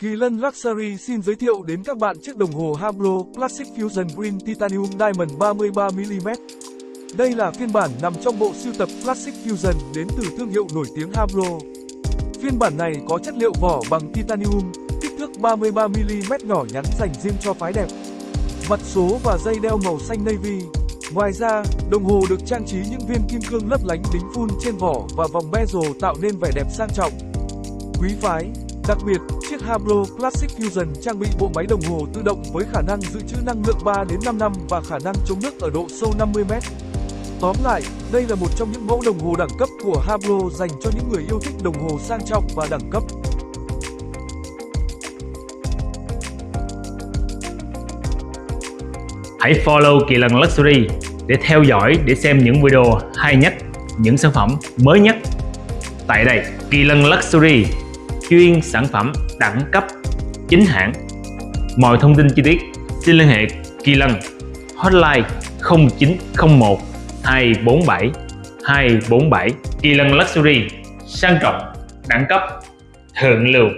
Kỳ Lân Luxury xin giới thiệu đến các bạn chiếc đồng hồ Hublot Classic Fusion Green Titanium Diamond 33mm. Đây là phiên bản nằm trong bộ sưu tập Classic Fusion đến từ thương hiệu nổi tiếng Hublot. Phiên bản này có chất liệu vỏ bằng titanium, kích thước 33mm nhỏ nhắn dành riêng cho phái đẹp. Mặt số và dây đeo màu xanh navy. Ngoài ra, đồng hồ được trang trí những viên kim cương lấp lánh đính phun trên vỏ và vòng bezel tạo nên vẻ đẹp sang trọng. Quý phái, Đặc biệt, chiếc Habro Classic Fusion trang bị bộ máy đồng hồ tự động với khả năng dự trữ năng lượng 3 đến 5 năm và khả năng chống nước ở độ sâu 50 m. Tóm lại, đây là một trong những mẫu đồng hồ đẳng cấp của Habro dành cho những người yêu thích đồng hồ sang trọng và đẳng cấp. Hãy follow Kỳ Lân Luxury để theo dõi để xem những video hay nhất, những sản phẩm mới nhất. Tại đây, Kỳ Lân Luxury chuyên sản phẩm đẳng cấp chính hãng. Mọi thông tin chi tiết, xin liên hệ Kỳ Lân, hotline 0901 247 247 Kỳ Lân Luxury, sang trọng, đẳng cấp, thượng lưu.